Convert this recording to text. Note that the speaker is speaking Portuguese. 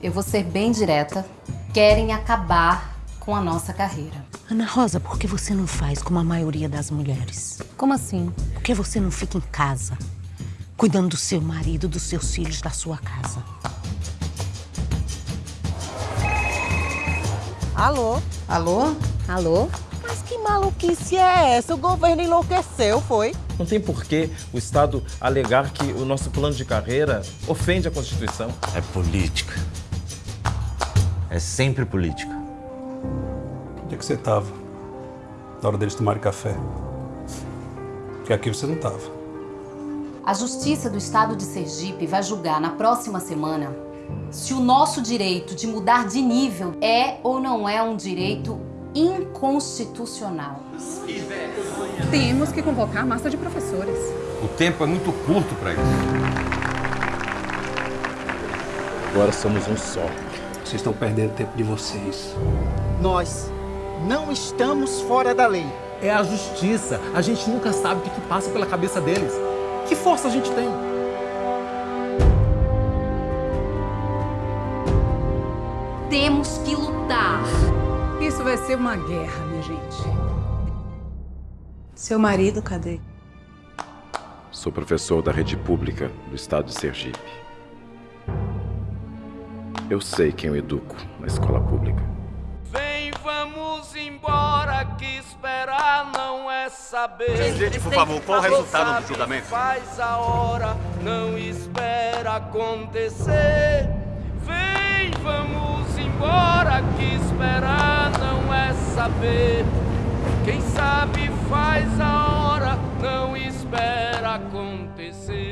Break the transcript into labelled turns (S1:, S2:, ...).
S1: eu vou ser bem direta. Querem acabar com a nossa carreira.
S2: Ana Rosa, por que você não faz como a maioria das mulheres?
S1: Como assim?
S2: Por que você não fica em casa, cuidando do seu marido, dos seus filhos, da sua casa?
S3: Alô?
S1: Alô? Alô?
S3: Mas que maluquice é essa? O governo enlouqueceu, foi?
S4: Não tem por que o Estado alegar que o nosso plano de carreira ofende a Constituição.
S5: É política. É sempre política.
S6: Onde é que você estava? Na hora deles tomarem café? Porque aqui você não estava.
S1: A Justiça do Estado de Sergipe vai julgar na próxima semana se o nosso direito de mudar de nível é ou não é um direito inconstitucional.
S7: Temos que convocar a massa de professores.
S8: O tempo é muito curto para isso.
S4: Agora somos um só.
S6: Vocês estão perdendo tempo de vocês.
S3: Nós não estamos fora da lei.
S9: É a justiça. A gente nunca sabe o que, que passa pela cabeça deles. Que força a gente tem?
S1: Temos que lutar.
S7: Isso vai ser uma guerra, minha gente.
S3: Seu marido, cadê?
S10: Sou professor da rede pública do estado de Sergipe. Eu sei quem eu educo na escola pública.
S11: Vem, vamos embora, que esperar não é saber.
S8: Gente, por favor, qual o resultado do julgamento?
S11: Faz a hora, não espera acontecer. Vem, vamos embora, que esperar não é saber. Quem sabe faz a hora, não espera acontecer.